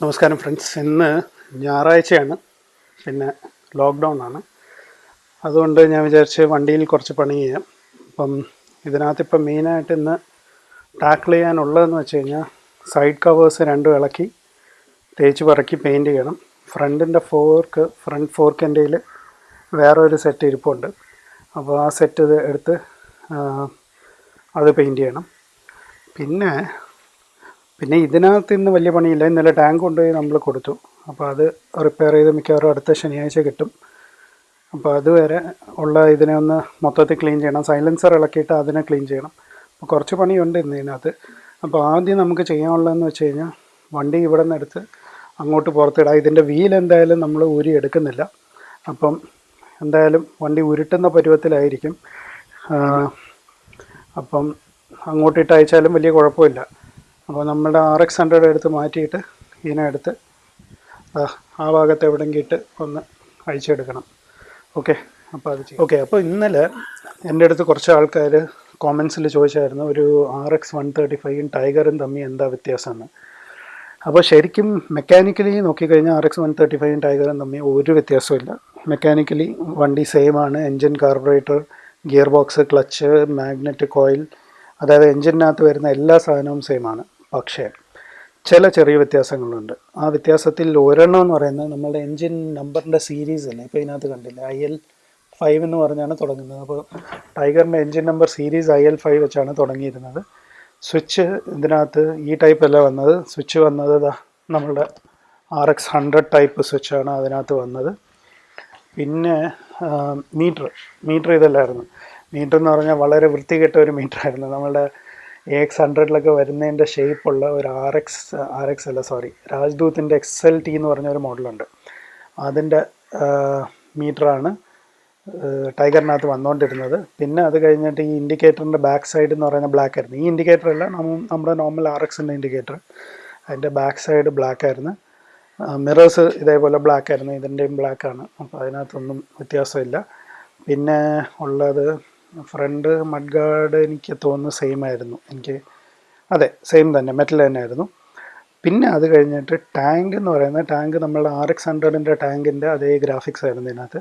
നമസ്കാരം ഫ്രണ്ട്സ്. ഇന്ന് ഞായറാഴ്ചയാണ്. പിന്നെ ലോക്ക്ഡൗൺ ആണ്. അതുകൊണ്ട് ഞാൻ വിചാരിച്ച് വണ്ടിയിൽ കുറച്ച് പണി ചെയ്യാം. അപ്പം ഇതിനകത്ത് ഇപ്പം മെയിനായിട്ട് ഇന്ന് ടാക്കിൾ ചെയ്യാനുള്ളതെന്ന് വെച്ച് കഴിഞ്ഞാൽ സൈഡ് കവേഴ്സ് രണ്ടും ഇളക്കി തേച്ച് പറക്കി പെയിന്റ് ചെയ്യണം. ഫ്രണ്ടിന്റെ ഫോർക്ക് ഫ്രണ്ട് ഫോർക്കിന്റെ വേറൊരു സെറ്റ് ഇരിപ്പുണ്ട്. അപ്പോൾ ആ സെറ്റ് എടുത്ത് അത് പെയിന്റ് ചെയ്യണം. പിന്നെ പിന്നെ ഇതിനകത്ത് ഇന്ന് വലിയ പണിയില്ല. ഇന്നലെ ടാങ്ക് കൊണ്ടുപോയി നമ്മൾ കൊടുത്തു. അപ്പോൾ അത് റിപ്പയർ ചെയ്ത് മിക്കവാറും അടുത്ത ശനിയാഴ്ച കിട്ടും. അപ്പോൾ അതുവരെ ഉള്ള ഇതിനെ ഒന്ന് മൊത്തത്തിൽ ക്ലീൻ ചെയ്യണം. സൈലൻസർ ഇളക്കിയിട്ട് അതിനെ ക്ലീൻ ചെയ്യണം. അപ്പോൾ കുറച്ച് പണിയുണ്ട് ഇന്ന് ഇതിനകത്ത്. അപ്പോൾ ആദ്യം നമുക്ക് ചെയ്യാനുള്ളതെന്ന് വെച്ച് കഴിഞ്ഞാൽ വണ്ടി ഇവിടെ നിന്ന് എടുത്ത് അങ്ങോട്ട് പുറത്തിടാം. ഇതിന്റെ വീൽ എന്തായാലും നമ്മൾ ഊരി എടുക്കുന്നില്ല. അപ്പം എന്തായാലും വണ്ടി ഉരുട്ടുന്ന പരുവത്തിലായിരിക്കും. അപ്പം അങ്ങോട്ടിട്ട് അയച്ചാലും വലിയ കുഴപ്പമില്ല. അപ്പോൾ നമ്മുടെ ആർ എക്സ് ഹൺഡ്രഡ് എടുത്ത് മാറ്റിയിട്ട് ഇതിനെ എടുത്ത് ആ ഭാഗത്ത് എവിടെങ്കിൽ ഇട്ട് ഒന്ന് അഴിച്ചെടുക്കണം. ഓക്കെ അപ്പോൾ അത് ചെയ്യും. ഓക്കെ അപ്പോൾ ഇന്നലെ എന്റെ അടുത്ത് കുറച്ച് ആൾക്കാർ കോമൻസിൽ ചോദിച്ചായിരുന്നു ഒരു ആർ എക്സ് വൺ തേർട്ടി ഫൈവും ടൈഗറും തമ്മിൽ എന്താ വ്യത്യാസമെന്ന് അപ്പോൾ ശരിക്കും മെക്കാനിക്കലി നോക്കിക്കഴിഞ്ഞാൽ ആർ എക്സ് വൺ തേർട്ടി ഫൈവും ടൈഗറും തമ്മിൽ ഒരു വ്യത്യാസമില്ല മെക്കാനിക്കലി വണ്ടി സെയിം ആണ് engine carburettor gear box clutch magnet coil അതായത് എൻജിനകത്ത് വരുന്ന എല്ലാ സാധനവും സെയിം ആണ്. പക്ഷേ ചില ചെറിയ വ്യത്യാസങ്ങളുണ്ട്. ആ വ്യത്യാസത്തിൽ ഒരെണ്ണം എന്ന് പറയുന്നത് നമ്മളുടെ എൻജിൻ നമ്പറിന്റെ സീരീസ് അല്ലേ ഇപ്പോൾ ഇതിനകത്ത് കണ്ടില്ല? ഐ എൽ ഫൈവ് എന്ന് പറഞ്ഞാണ് തുടങ്ങുന്നത്. അപ്പോൾ ടൈഗറിന്റെ engine number series I L five വെച്ചാണ് തുടങ്ങിയിരുന്നത്. സ്വിച്ച് ഇതിനകത്ത് ഈ ടൈപ്പ് അല്ല വന്നത്. സ്വിച്ച് വന്നത് നമ്മളുടെ ആർ എക്സ് ഹൺഡ്രഡ് ടൈപ്പ് സ്വിച്ചാണ് അതിനകത്ത് വന്നത്. പിന്നെ മീറ്റർ. മീറ്റർ ഇതല്ലായിരുന്നു. മീറ്റർ എന്ന് പറഞ്ഞാൽ വളരെ വൃത്തികെട്ട ഒരു മീറ്റർ ആയിരുന്നു നമ്മളുടെ എ എക്സ് ഹൺഡ്രഡിലൊക്കെ വരുന്നതിന്റെ ഷേപ്പുള്ള ഒരു ആർ എക്സ് ആർ എക്സ് അല്ല സോറി രാജ്ദൂത്തിന്റെ എക്സ് എൽ ടി എന്ന് പറഞ്ഞ ഒരു മോഡലുണ്ട് അതിന്റെ മീറ്ററാണ് ടൈഗറിനകത്ത് വന്നുകൊണ്ടിരുന്നത് പിന്നെ അത് കഴിഞ്ഞിട്ട് ഈ ഇൻഡിക്കേറ്ററിന്റെ ബാക്ക് സൈഡ് എന്ന് പറയുന്ന ബ്ലാക്ക് ആയിരുന്നു. ഈ ഇൻഡിക്കേറ്റർ അല്ല നമ്മ- നമ്മുടെ നോർമൽ ആർ എക്സിന്റെ ഇൻഡിക്കേറ്റർ അതിന്റെ ബാക്ക് സൈഡ് ബ്ലാക്ക് ആയിരുന്നു. മിറേഴ്സ് ഇതേപോലെ ബ്ലാക്ക് ആയിരുന്നു. ഇതിന്റെയും ബ്ലാക്ക് ആണ്. അപ്പോൾ അതിനകത്തൊന്നും വ്യത്യാസമില്ല. പിന്നെ ഉള്ളത് ഫ്രണ്ട് മഡ് ഗാർഡ് എനിക്ക് തോന്നുന്നു സെയിം ആയിരുന്നു. എനിക്ക് അതെ സെയിം തന്നെ മെറ്റൽ തന്നെ ആയിരുന്നു പിന്നെ അത് കഴിഞ്ഞിട്ട് ടാങ്ക് എന്ന് പറയുന്ന ടാങ്ക് നമ്മളുടെ ആർ എക്സ് ഹൺഡ്രഡിന്റെ ടാങ്കിന്റെ അതേ ഗ്രാഫിക്സ് ആയിരുന്നു ഇതിനകത്ത്.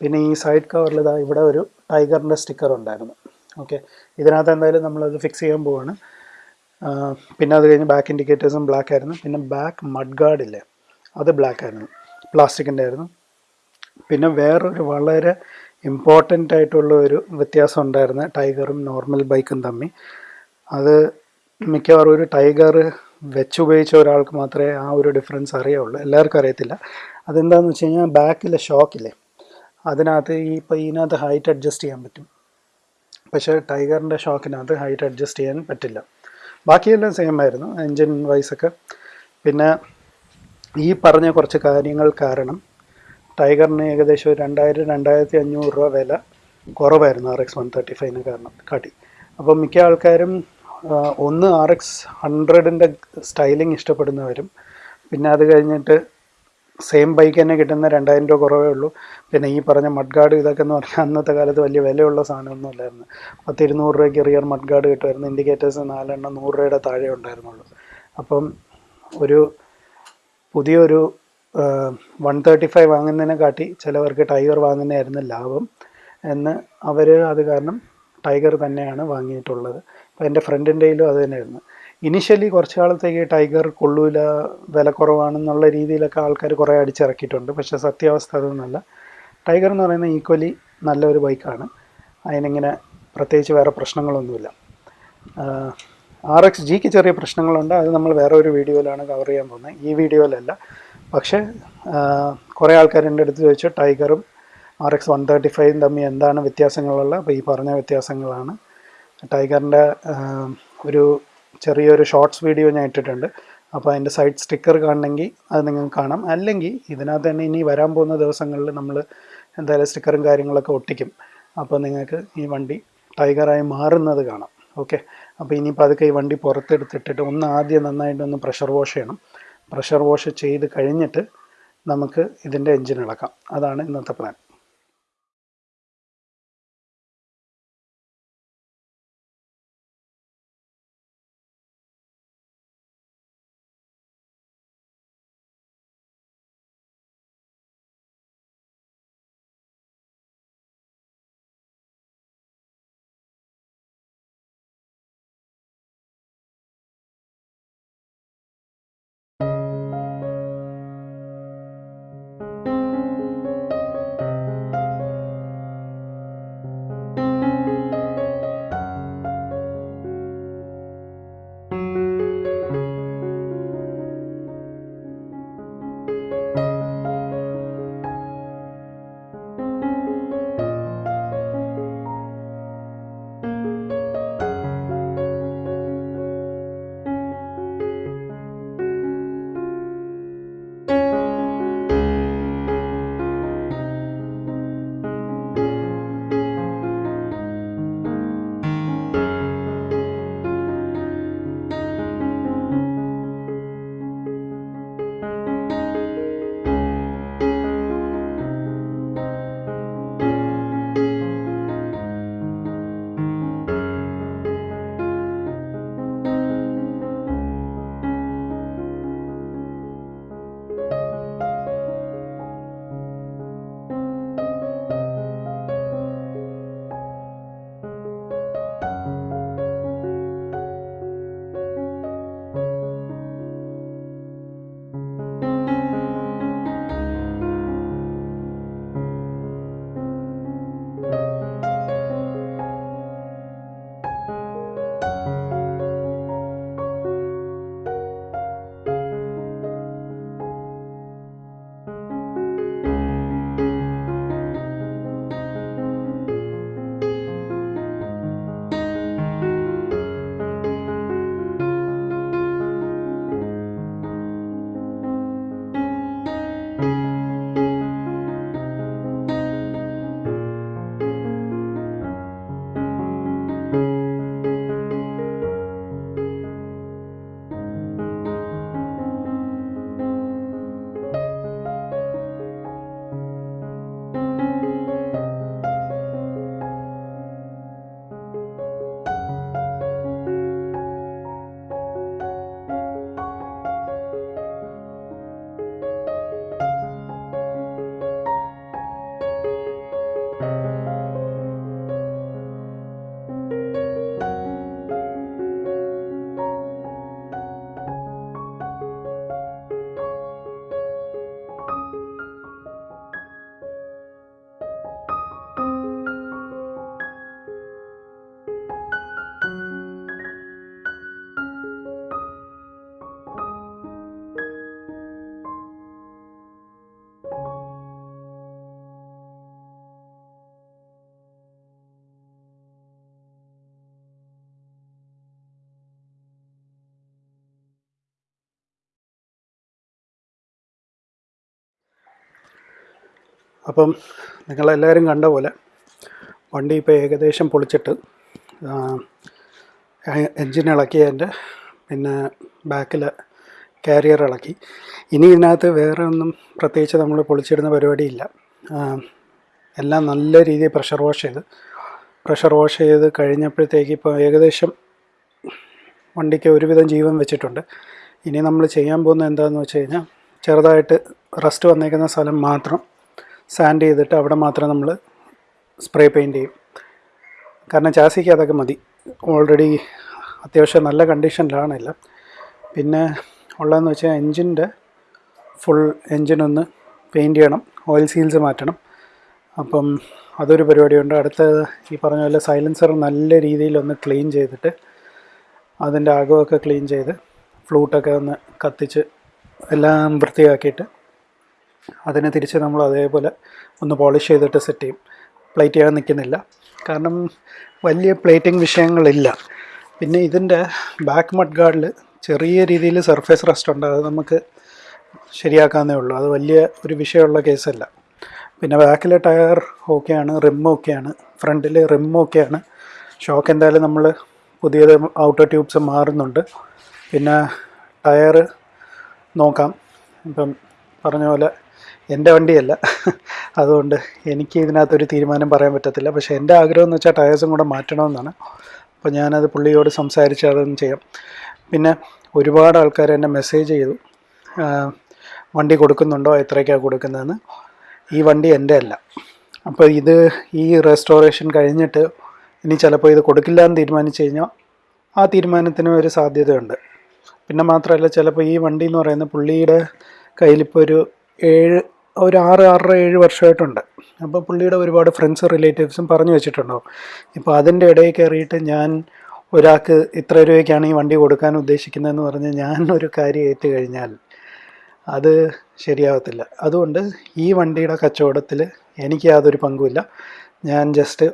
പിന്നെ ഈ സൈഡ് കവറിൽ ഇതാ ഇവിടെ ഒരു ടൈഗറിന്റെ സ്റ്റിക്കർ ഉണ്ടായിരുന്നു. ഓക്കെ ഇതിനകത്ത് എന്തായാലും നമ്മളത് ഫിക്സ് ചെയ്യാൻ പോവാണ്. പിന്നെ അത് കഴിഞ്ഞ് ബാക്ക് ഇൻഡിക്കേറ്റേഴ്സും ബ്ലാക്ക് ആയിരുന്നു. പിന്നെ ബാക്ക് മഡ് ഗാർഡ് ഇല്ലേ അത് ബ്ലാക്ക് ആയിരുന്നു. പ്ലാസ്റ്റിക്കിന്റെ ആയിരുന്നു. പിന്നെ വേറൊരു വളരെ ഇമ്പോർട്ടന്റ് ആയിട്ടുള്ള ഒരു വ്യത്യാസം ഉണ്ടായിരുന്നു ടൈഗറും നോർമൽ ബൈക്കും തമ്മിൽ. അത് മിക്കവാറും ഒരു ടൈഗർ വെച്ചുപയോഗിച്ച ഒരാൾക്ക് മാത്രമേ ആ ഒരു ഡിഫറൻസ് അറിയുള്ളൂ. എല്ലാവർക്കും അറിയത്തില്ല. അതെന്താണെന്ന് വെച്ച് കഴിഞ്ഞാൽ ബാക്കിലെ ഷോക്കില്ലേ അതിനകത്ത് ഈ ഇപ്പോൾ ഇതിനകത്ത് ഹൈറ്റ് അഡ്ജസ്റ്റ് ചെയ്യാൻ പറ്റും. പക്ഷേ ടൈഗറിന്റെ ഷോക്കിനകത്ത് ഹൈറ്റ് അഡ്ജസ്റ്റ് ചെയ്യാൻ പറ്റില്ല. ബാക്കിയെല്ലാം സെയിം ആയിരുന്നു എൻജിൻ വൈസൊക്കെ പിന്നെ ഈ പറഞ്ഞ കുറച്ച് കാര്യങ്ങൾ കാരണം ടൈഗറിന് ഏകദേശം ഒരു രണ്ടായിരം രണ്ടായിരത്തി അഞ്ഞൂറ് രൂപ വില കുറവായിരുന്നു ആർ എക്സ് വൺ തേർട്ടി ഫൈവിന് കാരണം കാട്ടി. അപ്പോൾ മിക്ക ആൾക്കാരും ഒന്ന് ആർ എക്സ് ഹൺഡ്രഡിന്റെ സ്റ്റൈലിംഗ് ഇഷ്ടപ്പെടുന്നവരും പിന്നെ അത് കഴിഞ്ഞിട്ട് സെയിം ബൈക്ക് തന്നെ കിട്ടുന്ന രണ്ടായിരം രൂപ കുറവേ ഉള്ളൂ. പിന്നെ ഈ പറഞ്ഞ മഡ്ഗാർഡ് ഇതൊക്കെ എന്ന് പറഞ്ഞാൽ അന്നത്തെ കാലത്ത് വലിയ വിലയുള്ള സാധനമൊന്നും അല്ലായിരുന്നു. പത്ത് ഇരുന്നൂറ് രൂപയ്ക്ക് റിയർ മഡ്ഗാർഡ് കിട്ടുമായിരുന്നു. ഇൻഡിക്കേറ്റേഴ്സ് നാലെണ്ണം നൂറ് രൂപയുടെ താഴെ ഉണ്ടായിരുന്നുള്ളൂ. അപ്പം ഒരു പുതിയൊരു വൺ തേർട്ടി ഫൈവ് വാങ്ങുന്നതിനെ കാട്ടി ചിലവർക്ക് ടൈഗർ വാങ്ങുന്നതായിരുന്നു ലാഭം എന്ന് അവർ അത് കാരണം ടൈഗർ തന്നെയാണ് വാങ്ങിയിട്ടുള്ളത്. അപ്പോൾ എന്റെ ഫ്രണ്ടിന്റെയിലും അത് തന്നെയായിരുന്നു. ഇനിഷ്യലി കുറച്ച് കാലത്തേക്ക് ടൈഗർ കൊള്ളൂല വില കുറവാണെന്നുള്ള രീതിയിലൊക്കെ ആൾക്കാർ കുറേ അടിച്ചിറക്കിയിട്ടുണ്ട്. പക്ഷേ സത്യാവസ്ഥ അതൊന്നുമല്ല. ടൈഗർ എന്ന് പറയുന്നത് ഈക്വലി നല്ലൊരു ബൈക്കാണ് അതിനിങ്ങനെ പ്രത്യേകിച്ച് വേറെ പ്രശ്നങ്ങളൊന്നുമില്ല. ആർ എക്സ് ജിക്ക് ചെറിയ പ്രശ്നങ്ങളുണ്ട്. അത് നമ്മൾ വേറെ ഒരു വീഡിയോയിലാണ് കവർ ചെയ്യാൻ പോകുന്നത്. ഈ വീഡിയോയിലല്ല പക്ഷേ കുറേ ആൾക്കാർ എന്റെ അടുത്ത് ചോദിച്ചു ടൈഗറും ആർ എക്സ് വൺ തേർട്ടി ഫൈവും തമ്മിൽ എന്താണ് വ്യത്യാസങ്ങളുള്ള അപ്പോൾ ഈ പറഞ്ഞ വ്യത്യാസങ്ങളാണ്. ടൈഗറിന്റെ ഒരു ചെറിയൊരു ഷോർട്സ് വീഡിയോ ഞാൻ ഇട്ടിട്ടുണ്ട്. അപ്പോൾ അതിന്റെ സൈഡ് സ്റ്റിക്കർ കാണണമെങ്കിൽ അത് നിങ്ങൾക്ക് കാണാം. അല്ലെങ്കിൽ ഇതിനകത്ത് തന്നെ ഇനി വരാൻ പോകുന്ന ദിവസങ്ങളിൽ നമ്മൾ എന്തായാലും സ്റ്റിക്കറും കാര്യങ്ങളൊക്കെ ഒട്ടിക്കും. അപ്പോൾ നിങ്ങൾക്ക് ഈ വണ്ടി ടൈഗറായി മാറുന്നത് കാണാം. ഓക്കെ? അപ്പോൾ ഇനിയിപ്പോൾ അതൊക്കെ ഈ വണ്ടി പുറത്തെടുത്തിട്ടിട്ട് ഒന്ന് ആദ്യം നന്നായിട്ടൊന്ന് പ്രഷർ വാഷ് ചെയ്യണം. പ്രഷർ വാഷ് ചെയ്ത് കഴിഞ്ഞിട്ട് നമുക്ക് ഇതിന്റെ എഞ്ചിൻ ഇളക്കാം അതാണ് ഇന്നത്തെ പ്ലാൻ. അപ്പം നിങ്ങളെല്ലാവരും കണ്ട പോലെ വണ്ടി ഇപ്പോൾ ഏകദേശം പൊളിച്ചിട്ട് എൻജിൻ ഇളക്കിയതിന്റെ പിന്നെ ബാക്കിൽ കാരിയർ ഇളക്കി. ഇനി ഇതിനകത്ത് വേറെ ഒന്നും പ്രത്യേകിച്ച് നമ്മൾ പൊളിച്ചിടുന്ന പരിപാടിയില്ല. എല്ലാം നല്ല രീതിയിൽ പ്രഷർ വാഷ് ചെയ്ത് പ്രഷർ വാഷ് ചെയ്ത് കഴിഞ്ഞപ്പോഴത്തേക്ക് ഇപ്പോൾ ഏകദേശം വണ്ടിക്ക് ഒരുവിധം ജീവൻ വെച്ചിട്ടുണ്ട്. ഇനി നമ്മൾ ചെയ്യാൻ പോകുന്ന എന്താണെന്ന് വെച്ച് കഴിഞ്ഞാൽ ചെറുതായിട്ട് റസ്റ്റ് വന്നേക്കുന്ന സ്ഥലം മാത്രം സാൻഡ് ചെയ്തിട്ട് അവിടെ മാത്രം നമ്മൾ സ്പ്രേ പെയിന്റ് ചെയ്യും. കാരണം ചാസിക്ക് അതൊക്കെ മതി. ഓൾറെഡി അത്യാവശ്യം നല്ല കണ്ടീഷനിലാണ് എല്ലാം. പിന്നെ ഉള്ളതെന്ന് വെച്ചാൽ എൻജിന്റെ ഫുൾ എൻജിനൊന്ന് പെയിന്റ് ചെയ്യണം. ഓയിൽ സീൽസ് മാറ്റണം. അപ്പം അതൊരു പരിപാടിയുണ്ട്. അടുത്ത ഈ പറഞ്ഞ പോലെ സൈലൻസർ നല്ല രീതിയിലൊന്ന് ക്ലീൻ ചെയ്തിട്ട് അതിന്റെ അകമൊക്കെ ക്ലീൻ ചെയ്ത് ഫ്ലൂട്ടൊക്കെ ഒന്ന് കത്തിച്ച് എല്ലാം വൃത്തിയാക്കിയിട്ട് അതിനെ തിരിച്ച് നമ്മൾ അതേപോലെ ഒന്ന് പോളിഷ് ചെയ്തിട്ട് സെറ്റ് ചെയ്യും. പ്ലേറ്റ് ചെയ്യാൻ നിൽക്കുന്നില്ല. കാരണം വലിയ പ്ലേറ്റിംഗ് വിഷയങ്ങളില്ല. പിന്നെ ഇതിന്റെ ബാക്ക് മഡ് ഗാർഡിൽ ചെറിയ രീതിയിൽ സർഫേസ് റസ്റ്റ് ഉണ്ട്. അത് നമുക്ക് ശരിയാക്കാവുന്നേ ഉള്ളൂ. അത് വലിയ ഒരു വിഷയമുള്ള കേസല്ല പിന്നെ ബാക്കിലെ ടയർ ഓക്കെയാണ് റിം ഓക്കെയാണ് ഫ്രണ്ടിൽ റിം ഓക്കെയാണ് ഷോക്ക് എന്തായാലും നമ്മൾ പുതിയത് ഔട്ടർ ട്യൂബ്സ് മാറുന്നുണ്ട്. പിന്നെ ടയർ നോക്കാം. ഇപ്പം പറഞ്ഞ പോലെ എന്റെ വണ്ടിയല്ല. അതുകൊണ്ട് എനിക്ക് ഇതിനകത്തൊരു തീരുമാനം പറയാൻ പറ്റത്തില്ല. പക്ഷേ എന്റെ ആഗ്രഹം എന്ന് വെച്ചാൽ ടയേഴ്സും കൂടെ മാറ്റണമെന്നാണ്. അപ്പോൾ ഞാനത് പുള്ളിയോട് സംസാരിച്ച് അതൊന്നും ചെയ്യാം. പിന്നെ ഒരുപാട് ആൾക്കാർ എന്നെ മെസ്സേജ് ചെയ്തു. വണ്ടി കൊടുക്കുന്നുണ്ടോ? എത്രയ്ക്കാണ് കൊടുക്കുന്നതെന്ന്. ഈ വണ്ടി എന്റെ അല്ല അപ്പോൾ ഇത് ഈ റെസ്റ്റോറേഷൻ കഴിഞ്ഞിട്ട് ഇനി ചിലപ്പോൾ ഇത് കൊടുക്കില്ല എന്ന് തീരുമാനിച്ചു കഴിഞ്ഞാൽ ആ തീരുമാനത്തിന് ഒരു സാധ്യതയുണ്ട്. പിന്നെ മാത്രമല്ല ചിലപ്പോൾ ഈ വണ്ടി എന്ന് പറയുന്നത് പുള്ളിയുടെ കയ്യിലിപ്പോൾ ഒരു ഏഴ് ഒരു ആറ് ആറര ഏഴ് വർഷമായിട്ടുണ്ട്. അപ്പോൾ പുള്ളിയുടെ ഒരുപാട് ഫ്രണ്ട്സ് റിലേറ്റീവ്സും പറഞ്ഞു വെച്ചിട്ടുണ്ടാവും ഇപ്പോൾ അതിന്റെ ഇടയിൽ കയറിയിട്ട് ഞാൻ ഒരാൾക്ക് ഇത്ര രൂപയ്ക്കാണ് ഈ വണ്ടി കൊടുക്കാൻ ഉദ്ദേശിക്കുന്നതെന്ന് പറഞ്ഞ് ഞാൻ ഒരു കാര്യം ഏറ്റു കഴിഞ്ഞാൽ അത് ശരിയാവത്തില്ല. അതുകൊണ്ട് ഈ വണ്ടിയുടെ കച്ചവടത്തിൽ എനിക്ക് യാതൊരു പങ്കുമില്ല. ഞാൻ ജസ്റ്റ്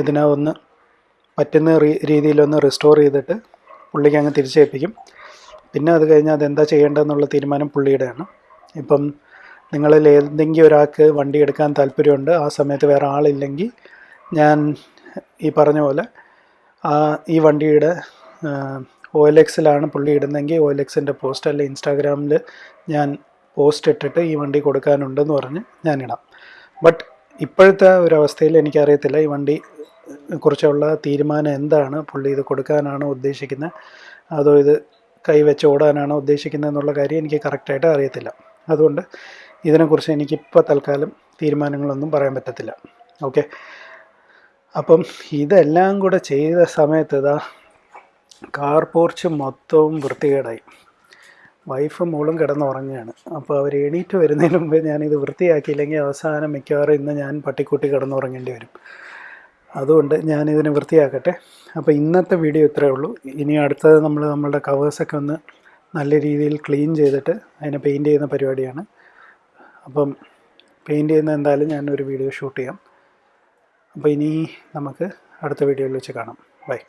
ഇതിനെ ഒന്ന് പറ്റുന്ന രീതിയിലൊന്ന് റിസ്റ്റോർ ചെയ്തിട്ട് പുള്ളിക്ക് അങ്ങ് തിരിച്ചേൽപ്പിക്കും. പിന്നെ അത് കഴിഞ്ഞാൽ അതെന്താ ചെയ്യേണ്ടതെന്നുള്ള തീരുമാനം പുള്ളിയുടെയാണ്. ഇപ്പം നിങ്ങളിൽ ഏതെങ്കിലും ഒരാൾക്ക് വണ്ടി എടുക്കാൻ താല്പര്യമുണ്ട് ആ സമയത്ത് വേറെ ആളില്ലെങ്കിൽ ഞാൻ ഈ പറഞ്ഞ പോലെ ആ ഈ വണ്ടിയുടെ ഒ എൽ എക്സിലാണ് പുള്ളി ഇടുന്നതെങ്കിൽ ഒ എൽ എക്സിന്റെ പോസ്റ്റ് അല്ലെങ്കിൽ ഇൻസ്റ്റാഗ്രാമിൽ ഞാൻ പോസ്റ്റ് ഇട്ടിട്ട് ഈ വണ്ടി കൊടുക്കാനുണ്ടെന്ന് പറഞ്ഞ് ഇടാം. ബട്ട് ഇപ്പോഴത്തെ ഒരവസ്ഥയിൽ എനിക്കറിയത്തില്ല ഈ വണ്ടി കുറിച്ചുള്ള തീരുമാനം എന്താണ് പുള്ളി ഇത് കൊടുക്കാനാണോ ഉദ്ദേശിക്കുന്നത് അതോ ഇത് കൈവച്ച് ഓടാനാണോ ഉദ്ദേശിക്കുന്നത് എന്നുള്ള കാര്യം എനിക്ക് കറക്റ്റായിട്ട് അറിയത്തില്ല. അതുകൊണ്ട് ഇതിനെക്കുറിച്ച് എനിക്കിപ്പോൾ തൽക്കാലം തീരുമാനങ്ങളൊന്നും പറയാൻ പറ്റത്തില്ല. ഓക്കെ? അപ്പം ഇതെല്ലാം കൂടെ ചെയ്ത സമയത്ത് ഇതാ കാർ പോർച്ച് മൊത്തവും വൃത്തികേടായി. വൈഫും മോളും കിടന്നുറങ്ങുകയാണ്. അപ്പോൾ അവർ എണീറ്റ് വരുന്നതിന് മുമ്പേ ഞാനിത് വൃത്തിയാക്കിയില്ലെങ്കിൽ അവസാനം മിക്കവാറും ഇന്ന് ഞാൻ പട്ടിക്കുട്ടി കിടന്നുറങ്ങേണ്ടി വരും. അതുകൊണ്ട് ഞാനിതിനെ വൃത്തിയാക്കട്ടെ. അപ്പോൾ ഇന്നത്തെ വീഡിയോ ഇത്രയേ ഉള്ളൂ. ഇനി അടുത്തത് നമ്മൾ നമ്മളുടെ കവേഴ്സൊക്കെ ഒന്ന് നല്ല രീതിയിൽ ക്ലീൻ ചെയ്തിട്ട് അതിനെ പെയിന്റ് ചെയ്യുന്ന പരിപാടിയാണ്. അപ്പം പെയിന്റ് ചെയ്യുന്ന എന്തായാലും ഞാനൊരു വീഡിയോ ഷൂട്ട് ചെയ്യാം. അപ്പോൾ ഇനി നമുക്ക് അടുത്ത വീഡിയോയിൽ വെച്ച് കാണാം. ബൈ